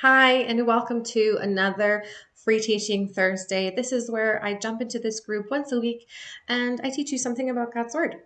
Hi, and welcome to another Free Teaching Thursday. This is where I jump into this group once a week and I teach you something about God's Word.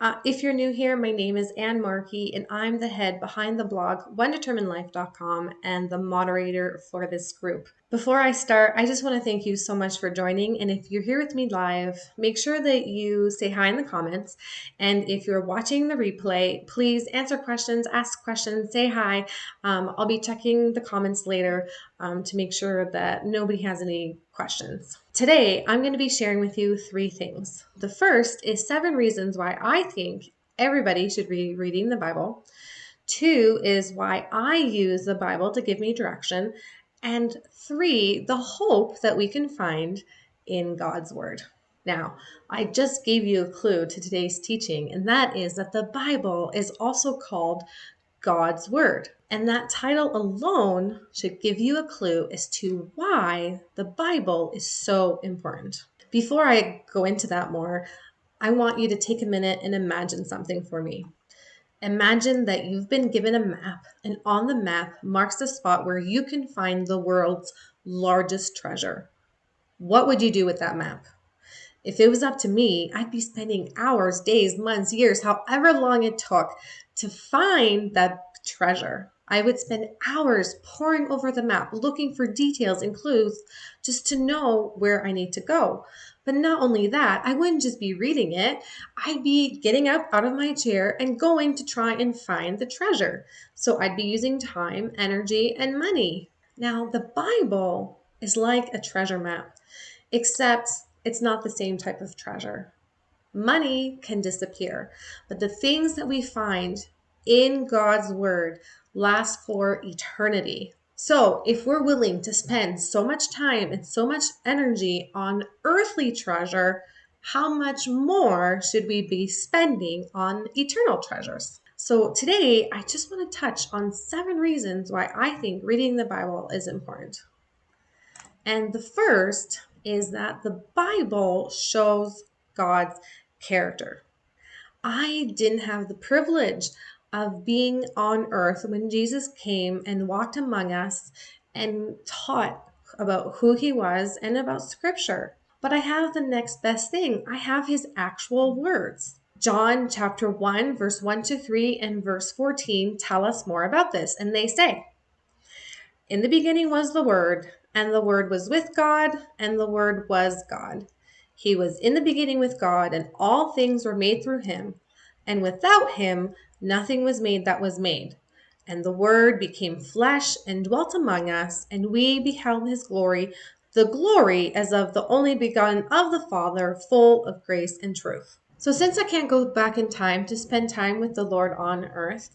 Uh, if you're new here, my name is Anne Markey, and I'm the head behind the blog OneDeterminedLife.com and the moderator for this group. Before I start, I just want to thank you so much for joining. And if you're here with me live, make sure that you say hi in the comments. And if you're watching the replay, please answer questions, ask questions, say hi. Um, I'll be checking the comments later um, to make sure that nobody has any questions. Today, I'm going to be sharing with you three things. The first is seven reasons why I think everybody should be reading the Bible. Two is why I use the Bible to give me direction. And three, the hope that we can find in God's Word. Now, I just gave you a clue to today's teaching, and that is that the Bible is also called God's Word. And that title alone should give you a clue as to why the Bible is so important. Before I go into that more, I want you to take a minute and imagine something for me. Imagine that you've been given a map, and on the map marks the spot where you can find the world's largest treasure. What would you do with that map? If it was up to me, I'd be spending hours, days, months, years, however long it took to find that treasure. I would spend hours poring over the map, looking for details and clues just to know where I need to go. But not only that, I wouldn't just be reading it, I'd be getting up out of my chair and going to try and find the treasure. So I'd be using time, energy, and money. Now, the Bible is like a treasure map, except it's not the same type of treasure. Money can disappear, but the things that we find in God's Word last for eternity. So, if we're willing to spend so much time and so much energy on earthly treasure, how much more should we be spending on eternal treasures? So, today I just want to touch on seven reasons why I think reading the Bible is important. And the first is that the Bible shows God's character. I didn't have the privilege of being on earth when Jesus came and walked among us and taught about who he was and about scripture. But I have the next best thing. I have his actual words. John chapter 1, verse 1 to 3 and verse 14 tell us more about this. And they say, In the beginning was the Word, and the Word was with God, and the Word was God. He was in the beginning with God, and all things were made through him. And without him, nothing was made that was made. And the Word became flesh and dwelt among us, and we beheld his glory, the glory as of the only begotten of the Father, full of grace and truth. So, since I can't go back in time to spend time with the Lord on earth,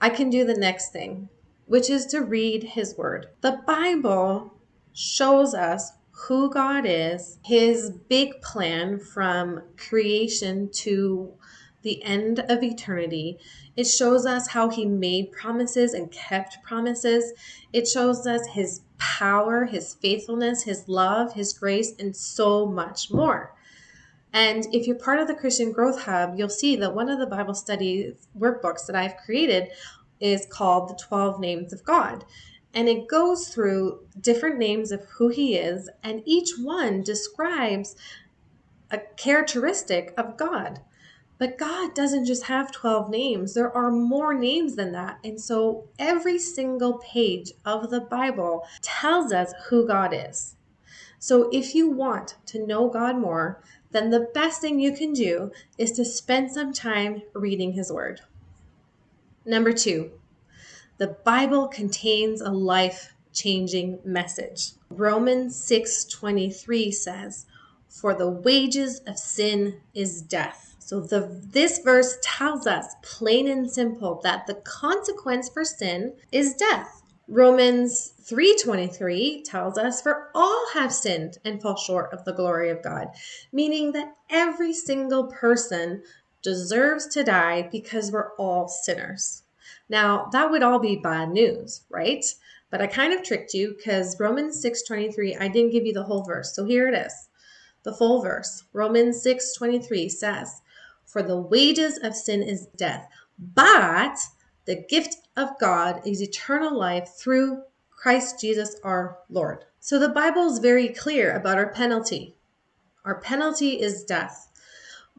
I can do the next thing, which is to read his word. The Bible shows us who God is, his big plan from creation to the end of eternity. It shows us how he made promises and kept promises. It shows us his power, his faithfulness, his love, his grace, and so much more. And if you're part of the Christian Growth Hub, you'll see that one of the Bible study workbooks that I've created is called The 12 Names of God. And it goes through different names of who he is, and each one describes a characteristic of God. But God doesn't just have 12 names, there are more names than that. And so every single page of the Bible tells us who God is. So if you want to know God more, then the best thing you can do is to spend some time reading His Word. Number two, the Bible contains a life changing message. Romans 6:23 says, "For the wages of sin is death." So the this verse tells us plain and simple that the consequence for sin is death. Romans 3:23 tells us for all have sinned and fall short of the glory of God, meaning that every single person deserves to die because we're all sinners. Now, that would all be bad news, right? But I kind of tricked you because Romans 6:23 I didn't give you the whole verse. So here it is. The full verse. Romans 6:23 says, for the wages of sin is death, but the gift of God is eternal life through Christ Jesus our Lord. So the Bible is very clear about our penalty. Our penalty is death.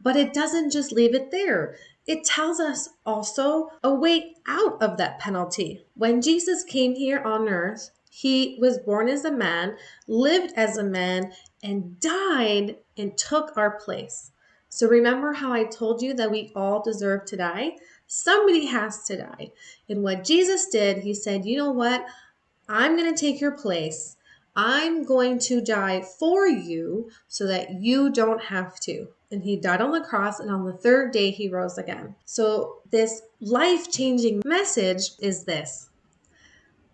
But it doesn't just leave it there. It tells us also a way out of that penalty. When Jesus came here on earth, he was born as a man, lived as a man, and died and took our place. So remember how I told you that we all deserve to die? Somebody has to die. And what Jesus did, he said, you know what? I'm going to take your place. I'm going to die for you so that you don't have to. And he died on the cross, and on the third day, he rose again. So, this life changing message is this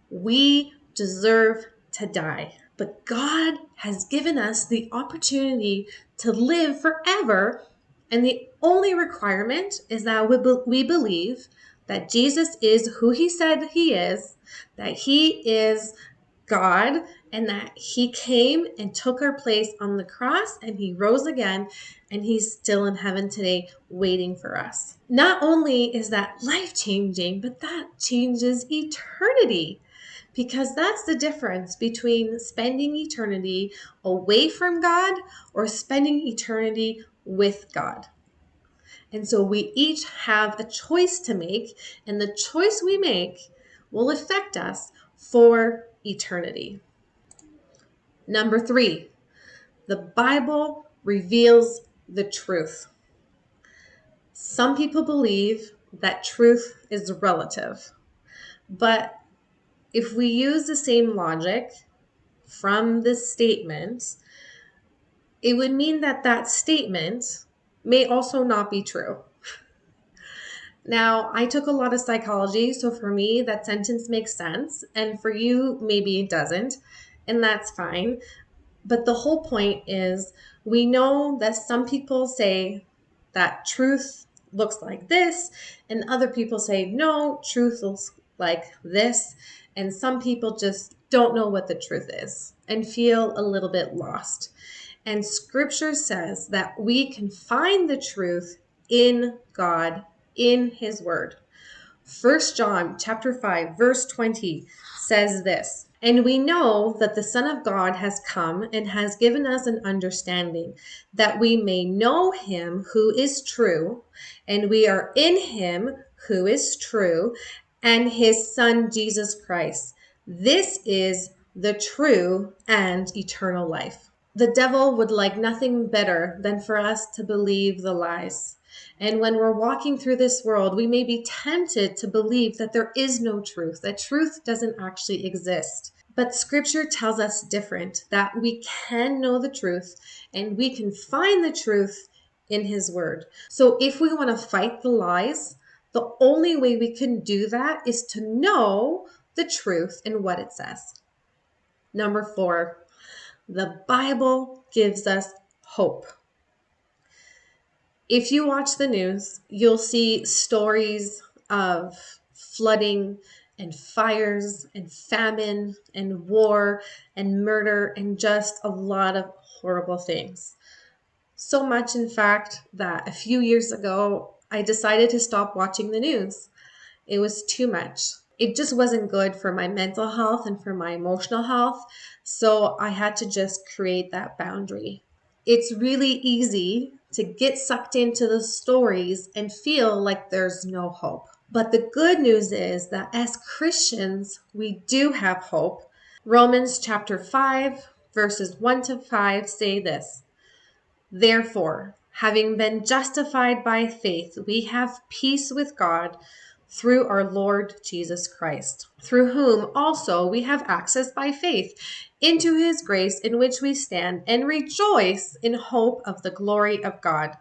we deserve to die, but God has given us the opportunity to live forever. And the only requirement is that we, be- we believe that Jesus is who he said he is, that he is God and that he came and took our place on the cross and he rose again and he's still in heaven today waiting for us. Not only is that life changing, but that changes eternity because that's the difference between spending eternity away from God or spending eternity with God. And so we each have a choice to make, and the choice we make will affect us for eternity. Number three, the Bible reveals the truth. Some people believe that truth is relative, but if we use the same logic from this statement, it would mean that that statement may also not be true. Now, I took a lot of psychology, so for me, that sentence makes sense, and for you, maybe it doesn't, and that's fine. But the whole point is we know that some people say that truth looks like this, and other people say, no, truth looks like this, and some people just don't know what the truth is and feel a little bit lost. And scripture says that we can find the truth in God in his word. First John chapter 5 verse 20 says this, and we know that the Son of God has come and has given us an understanding that we may know him who is true, and we are in him who is true, and his Son Jesus Christ. This is the true and eternal life. The devil would like nothing better than for us to believe the lies. And when we're walking through this world, we may be tempted to believe that there is no truth, that truth doesn't actually exist. But scripture tells us different, that we can know the truth and we can find the truth in his word. So if we want to fight the lies, the only way we can do that is to know the truth and what it says. Number four, the Bible gives us hope if you watch the news, you'll see stories of flooding and fires and famine and war and murder and just a lot of horrible things. So much, in fact, that a few years ago, I decided to stop watching the news. It was too much. It just wasn't good for my mental health and for my emotional health. So I had to just create that boundary. It's really easy to get sucked into the stories and feel like there's no hope. But the good news is that as Christians, we do have hope. Romans chapter 5, verses 1 to 5 say this Therefore, having been justified by faith, we have peace with God through our Lord Jesus Christ, through whom also we have access by faith into his grace in which we stand and rejoice in hope of the glory of God.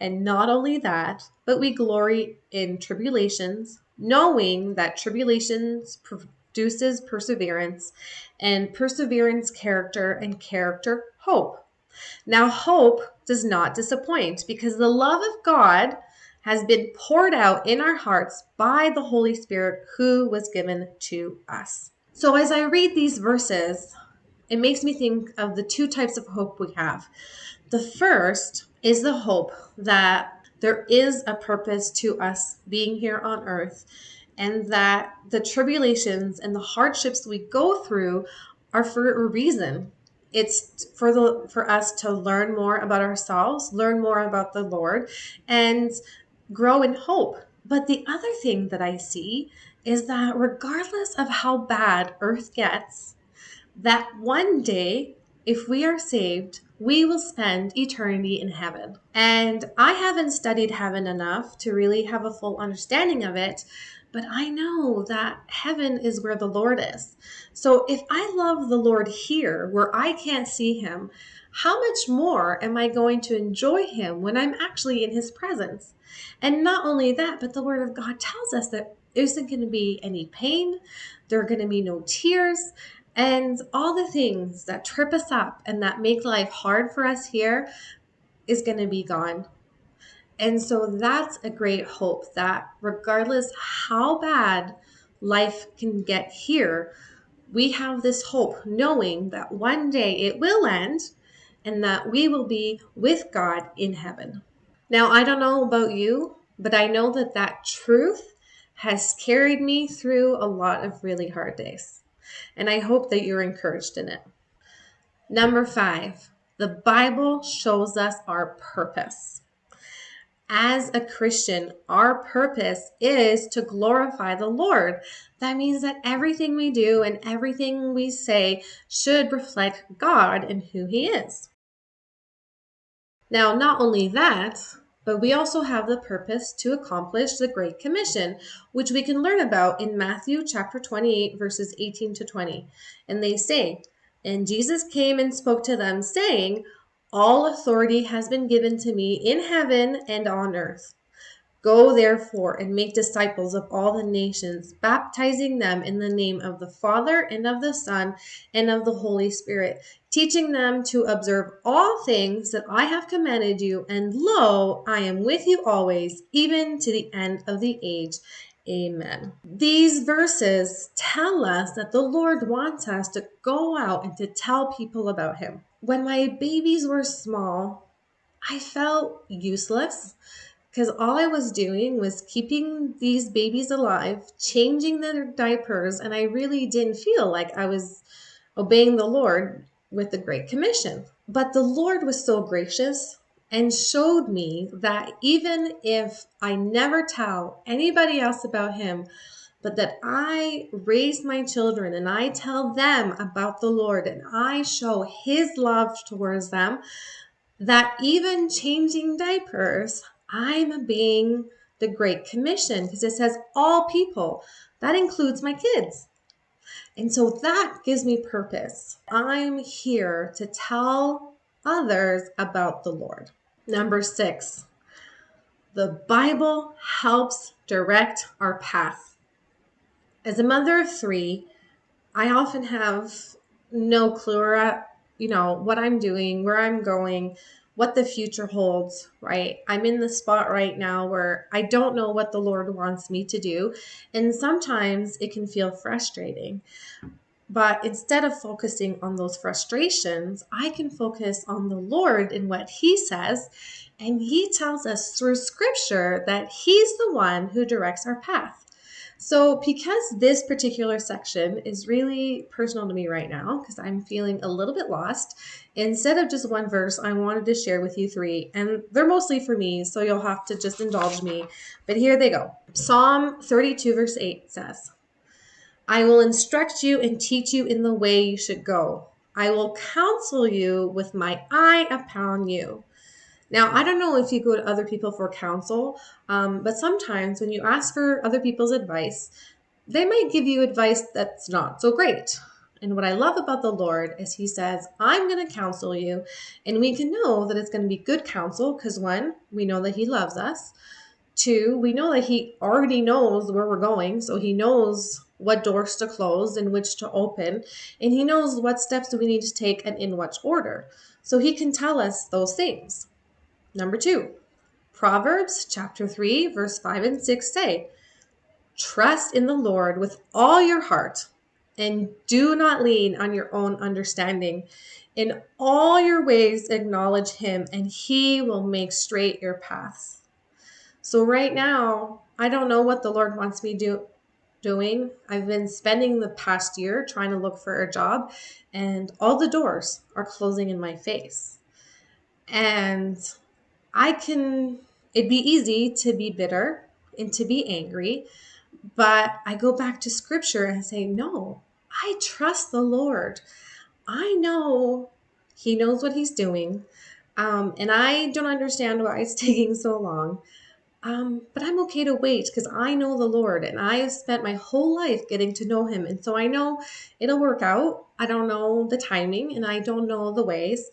And not only that, but we glory in tribulations, knowing that tribulations produces perseverance, and perseverance, character, and character, hope. Now, hope does not disappoint because the love of God has been poured out in our hearts by the Holy Spirit who was given to us. So, as I read these verses, it makes me think of the two types of hope we have. The first is the hope that there is a purpose to us being here on earth and that the tribulations and the hardships we go through are for a reason. It's for the for us to learn more about ourselves, learn more about the Lord, and grow in hope. But the other thing that I see is that regardless of how bad earth gets, that one day, if we are saved, we will spend eternity in heaven. And I haven't studied heaven enough to really have a full understanding of it, but I know that heaven is where the Lord is. So if I love the Lord here, where I can't see him, how much more am I going to enjoy him when I'm actually in his presence? And not only that, but the word of God tells us that there isn't going to be any pain, there are going to be no tears, and all the things that trip us up and that make life hard for us here is going to be gone. And so that's a great hope that regardless how bad life can get here, we have this hope knowing that one day it will end and that we will be with God in heaven. Now, I don't know about you, but I know that that truth has carried me through a lot of really hard days and I hope that you're encouraged in it. Number five, the Bible shows us our purpose. As a Christian, our purpose is to glorify the Lord. That means that everything we do and everything we say should reflect God and who He is. Now, not only that, but we also have the purpose to accomplish the Great Commission, which we can learn about in Matthew chapter 28, verses 18 to 20. And they say, And Jesus came and spoke to them, saying, All authority has been given to me in heaven and on earth. Go therefore and make disciples of all the nations, baptizing them in the name of the Father and of the Son and of the Holy Spirit, teaching them to observe all things that I have commanded you. And lo, I am with you always, even to the end of the age. Amen. These verses tell us that the Lord wants us to go out and to tell people about Him. When my babies were small, I felt useless because all I was doing was keeping these babies alive, changing their diapers, and I really didn't feel like I was obeying the Lord with the Great Commission. But the Lord was so gracious and showed me that even if I never tell anybody else about Him, but that I raise my children and I tell them about the Lord and I show His love towards them, that even changing diapers, I'm being the Great Commission because it says all people. That includes my kids. And so that gives me purpose. I'm here to tell others about the Lord. Number six, the Bible helps direct our path. As a mother of three, I often have no clue, you know, what I'm doing, where I'm going, what the future holds, right? I'm in the spot right now where I don't know what the Lord wants me to do. And sometimes it can feel frustrating. But instead of focusing on those frustrations, I can focus on the Lord and what He says. And He tells us through Scripture that He's the one who directs our path. So, because this particular section is really personal to me right now, because I'm feeling a little bit lost, instead of just one verse, I wanted to share with you three, and they're mostly for me, so you'll have to just indulge me. But here they go Psalm 32, verse 8 says, I will instruct you and teach you in the way you should go. I will counsel you with my eye upon you. Now, I don't know if you go to other people for counsel, um, but sometimes when you ask for other people's advice, they might give you advice that's not so great. And what I love about the Lord is He says, I'm going to counsel you. And we can know that it's going to be good counsel because one, we know that He loves us. Two, we know that He already knows where we're going. So He knows what doors to close and which to open. And He knows what steps we need to take and in what order. So He can tell us those things. Number two, Proverbs chapter 3, verse 5 and 6 say, Trust in the Lord with all your heart and do not lean on your own understanding. In all your ways, acknowledge him, and he will make straight your paths. So, right now, I don't know what the Lord wants me do doing. I've been spending the past year trying to look for a job, and all the doors are closing in my face. And I can, it'd be easy to be bitter and to be angry, but I go back to scripture and say, no, I trust the Lord. I know He knows what He's doing. Um, and I don't understand why it's taking so long. Um, but I'm okay to wait because I know the Lord and I have spent my whole life getting to know Him. And so I know it'll work out. I don't know the timing and I don't know the ways,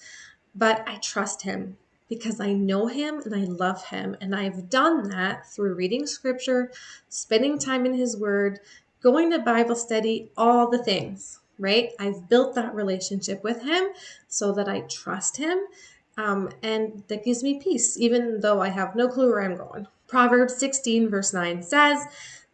but I trust Him because I know Him and I love Him. And I've done that through reading scripture, spending time in His Word, going to Bible study, all the things, right? I've built that relationship with Him so that I trust Him. Um, and that gives me peace, even though I have no clue where I'm going. Proverbs 16, verse 9 says,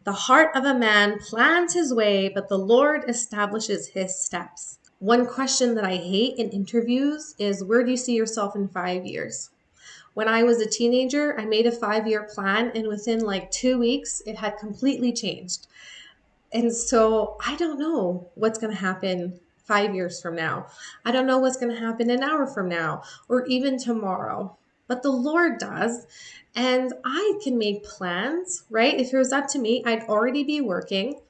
The heart of a man plans his way, but the Lord establishes his steps. One question that I hate in interviews is Where do you see yourself in five years? When I was a teenager, I made a five year plan, and within like two weeks, it had completely changed. And so I don't know what's going to happen five years from now. I don't know what's going to happen an hour from now or even tomorrow but the Lord does. And I can make plans, right? If it was up to me, I'd already be working.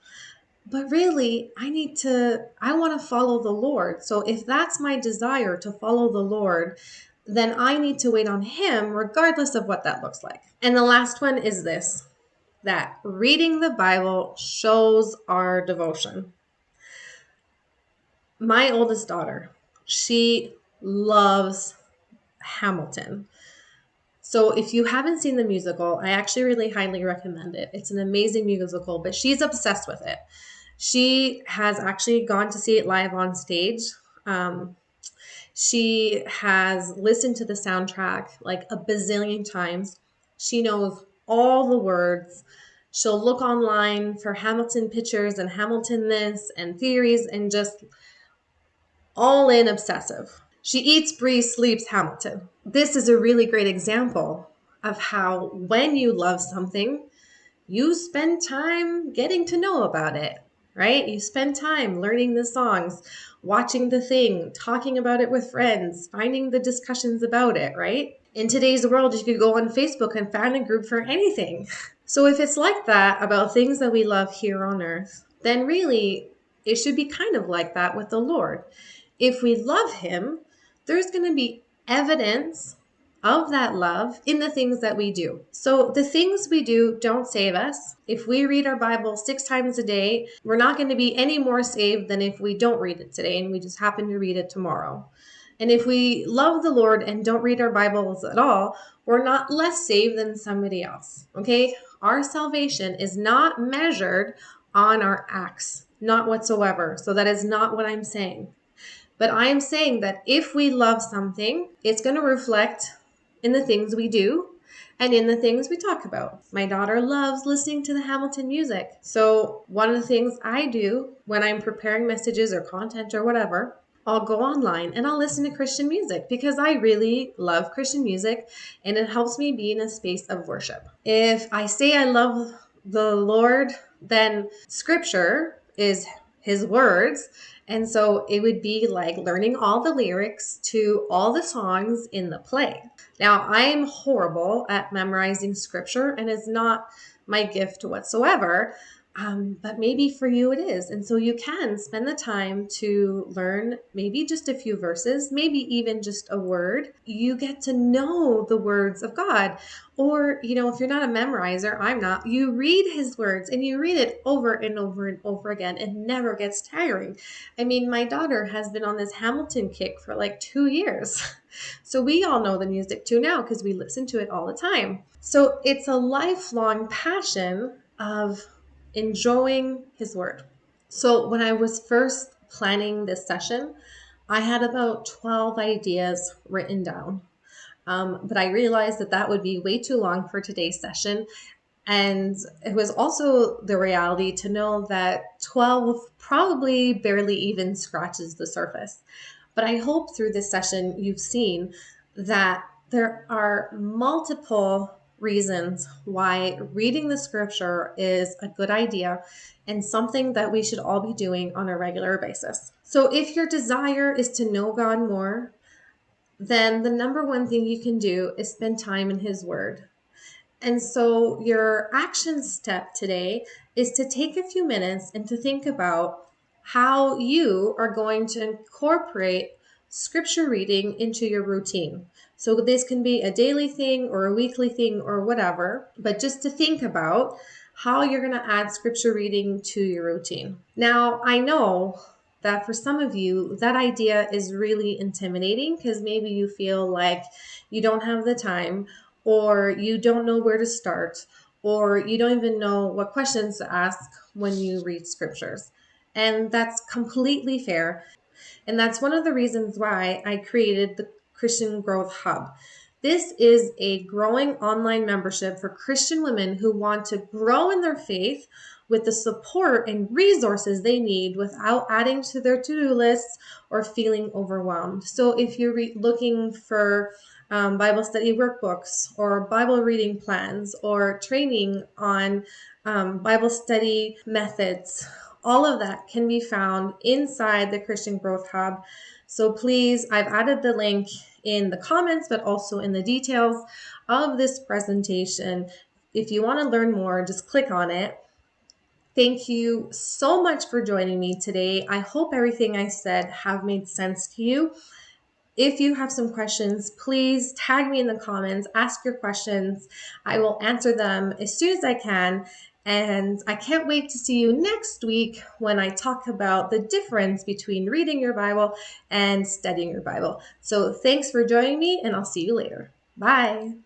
But really, I need to, I want to follow the Lord. So if that's my desire to follow the Lord, then I need to wait on Him, regardless of what that looks like. And the last one is this that reading the Bible shows our devotion. My oldest daughter, she loves Hamilton. So if you haven't seen the musical, I actually really highly recommend it. It's an amazing musical, but she's obsessed with it. She has actually gone to see it live on stage. Um, she has listened to the soundtrack like a bazillion times. She knows all the words. She'll look online for Hamilton pictures and Hamilton this and theories and just all in obsessive. She eats, breathes, sleeps Hamilton. This is a really great example of how when you love something, you spend time getting to know about it, right? You spend time learning the songs, watching the thing, talking about it with friends, finding the discussions about it, right? In today's world, you could go on Facebook and find a group for anything. So if it's like that about things that we love here on earth, then really it should be kind of like that with the Lord. If we love Him, there's going to be evidence of that love in the things that we do. So the things we do don't save us. If we read our Bible six times a day, we're not going to be any more saved than if we don't read it today and we just happen to read it tomorrow. And if we love the Lord and don't read our Bibles at all, we're not less saved than somebody else. Okay? Our salvation is not measured on our acts, not whatsoever. So that is not what I'm saying. But I am saying that if we love something, it's going to reflect in the things we do and in the things we talk about. My daughter loves listening to the Hamilton music. So, one of the things I do when I'm preparing messages or content or whatever, I'll go online and I'll listen to Christian music because I really love Christian music and it helps me be in a space of worship. If I say I love the Lord, then scripture is his words and so it would be like learning all the lyrics to all the songs in the play. Now, I am horrible at memorizing scripture and it's not my gift whatsoever. Um, but maybe for you it is. And so you can spend the time to learn maybe just a few verses, maybe even just a word. You get to know the words of God. Or, you know, if you're not a memorizer, I'm not, you read his words and you read it over and over and over again. It never gets tiring. I mean, my daughter has been on this Hamilton kick for like two years. So we all know the music too now because we listen to it all the time. So it's a lifelong passion of enjoying his word. So when I was first planning this session, I had about 12 ideas written down. Um, but I realized that that would be way too long for today's session. And it was also the reality to know that 12 probably barely even scratches the surface. But I hope through this session you've seen that there are multiple reasons why reading the scripture is a good idea and something that we should all be doing on a regular basis. So, if your desire is to know God more, then the number one thing you can do is spend time in His Word. And so, your action step today is to take a few minutes and to think about how you are going to incorporate scripture reading into your routine. So, this can be a daily thing or a weekly thing or whatever, but just to think about how you're going to add scripture reading to your routine. Now, I know that for some of you, that idea is really intimidating because maybe you feel like you don't have the time or you don't know where to start, or you don't even know what questions to ask when you read scriptures. And that's completely fair. And that's one of the reasons why I created the Christian Growth Hub. This is a growing online membership for Christian women who want to grow in their faith with the support and resources they need without adding to their to do lists or feeling overwhelmed. So, if you're re- looking for um, Bible study workbooks or Bible reading plans or training on um, Bible study methods. All of that can be found inside the Christian Growth Hub. So please, I've added the link in the comments, but also in the details of this presentation. If you want to learn more, just click on it. Thank you so much for joining me today. I hope everything I said have made sense to you. If you have some questions, please tag me in the comments, ask your questions. I will answer them as soon as I can. And I can't wait to see you next week when I talk about the difference between reading your Bible and studying your Bible. So thanks for joining me, and I'll see you later. Bye.